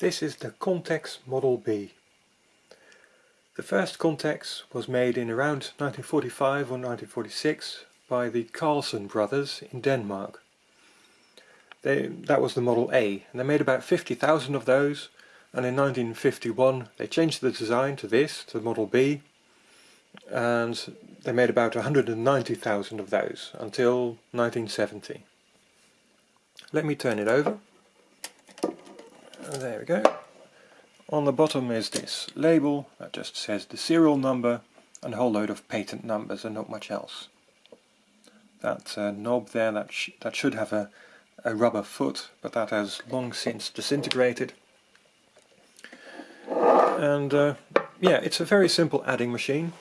This is the Contex Model B. The first Contex was made in around 1945 or 1946 by the Carlsen brothers in Denmark. They, that was the Model A and they made about 50,000 of those and in 1951 they changed the design to this, to the Model B and they made about 190,000 of those until 1970. Let me turn it over there we go. On the bottom is this label that just says the serial number and a whole load of patent numbers and not much else. That uh, knob there, that, sh that should have a, a rubber foot, but that has long since disintegrated. And uh, yeah, it's a very simple adding machine.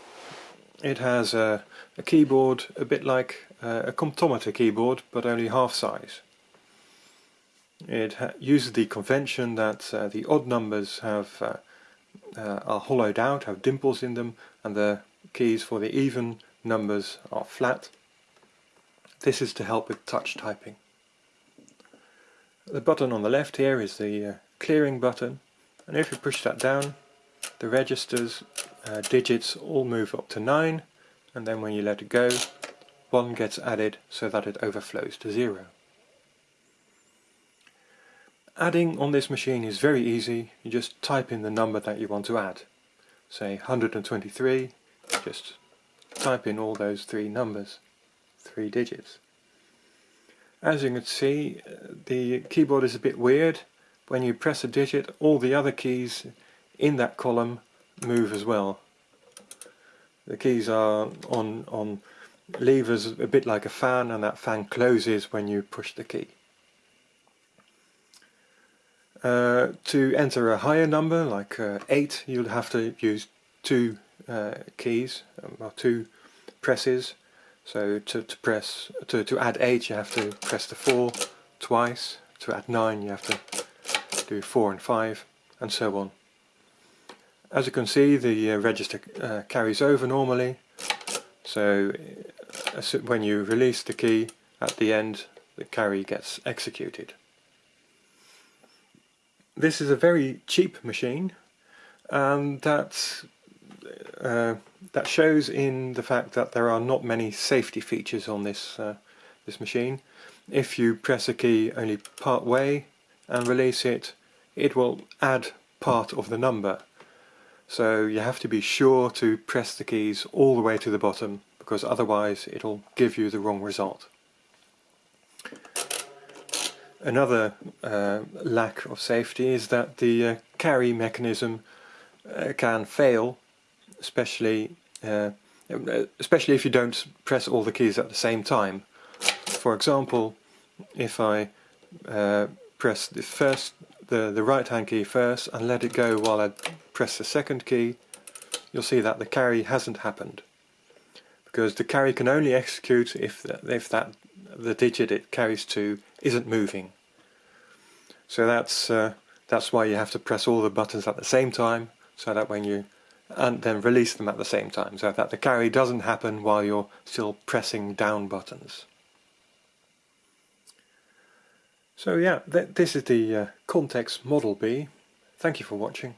It has a, a keyboard a bit like uh, a comptometer keyboard, but only half size. It uses the convention that uh, the odd numbers have uh, uh, are hollowed out, have dimples in them, and the keys for the even numbers are flat. This is to help with touch typing. The button on the left here is the uh, clearing button, and if you push that down, the registers uh, digits all move up to 9, and then when you let it go, 1 gets added so that it overflows to 0. Adding on this machine is very easy. You just type in the number that you want to add. Say 123, just type in all those three numbers, three digits. As you can see, the keyboard is a bit weird. When you press a digit, all the other keys in that column move as well. The keys are on, on levers a bit like a fan and that fan closes when you push the key. Uh, to enter a higher number, like uh, 8, you'll have to use two uh, keys, um, or two presses. So to, to press to, to add 8 you have to press the 4 twice, to add 9 you have to do 4 and 5, and so on. As you can see the uh, register uh, carries over normally, so when you release the key at the end the carry gets executed. This is a very cheap machine and that, uh, that shows in the fact that there are not many safety features on this, uh, this machine. If you press a key only part way and release it, it will add part of the number. So you have to be sure to press the keys all the way to the bottom because otherwise it'll give you the wrong result. Another uh, lack of safety is that the uh, carry mechanism uh, can fail, especially uh, especially if you don't press all the keys at the same time. For example, if I uh, press the first the, the right hand key first and let it go while I press the second key, you'll see that the carry hasn't happened. Because the carry can only execute if, if that the digit it carries to isn't moving. So that's uh, that's why you have to press all the buttons at the same time so that when you and then release them at the same time so that the carry doesn't happen while you're still pressing down buttons. So yeah, th this is the uh, Contex Model B. Thank you for watching.